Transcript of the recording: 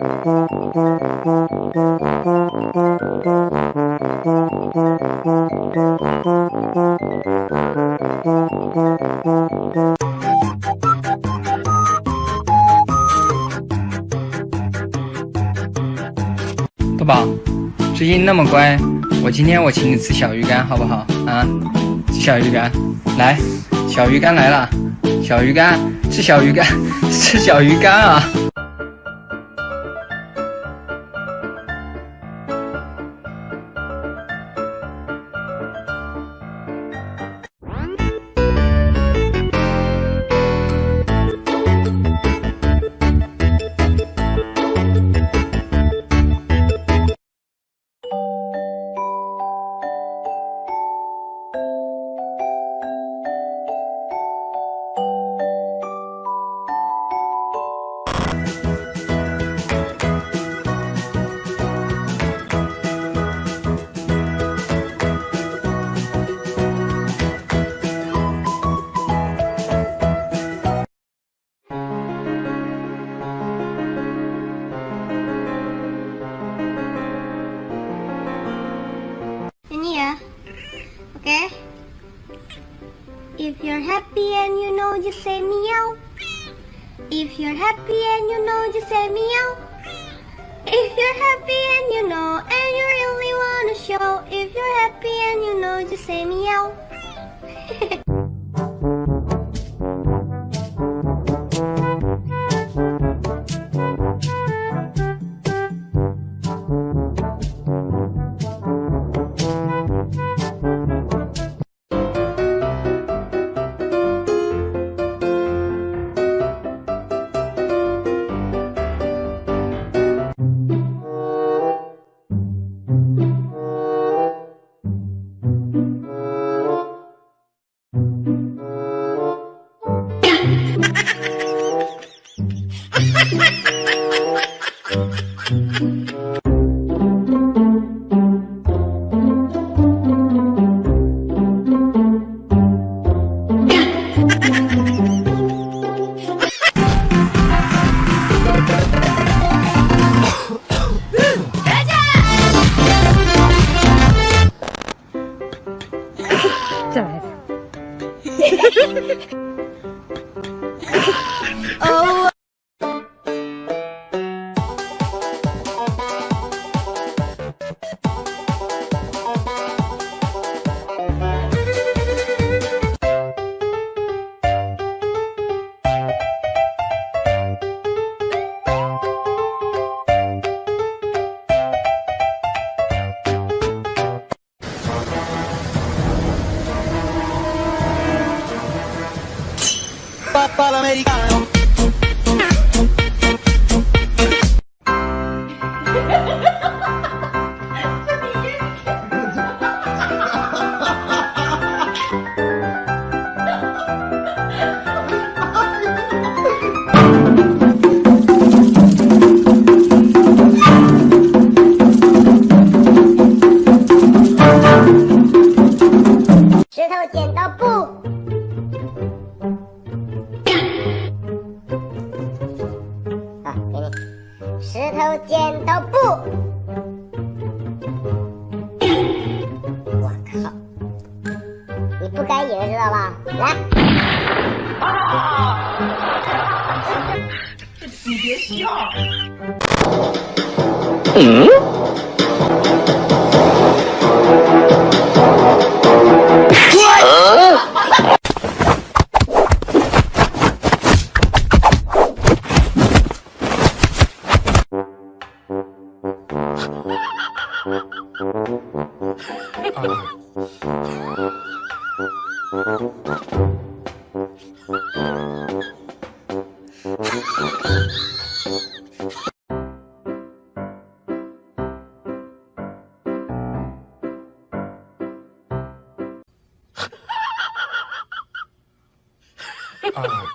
豆宝，最近那么乖，我今天我请你吃小鱼干，好不好？啊，吃小鱼干，来，小鱼干来了，小鱼干，吃小鱼干，吃小鱼干啊 you're happy and you know just say meow. If you're happy and you know just say meow. If you're happy and you know and you really wanna show. If you're happy and you know just say meow. Papá americano. 嗯。uh,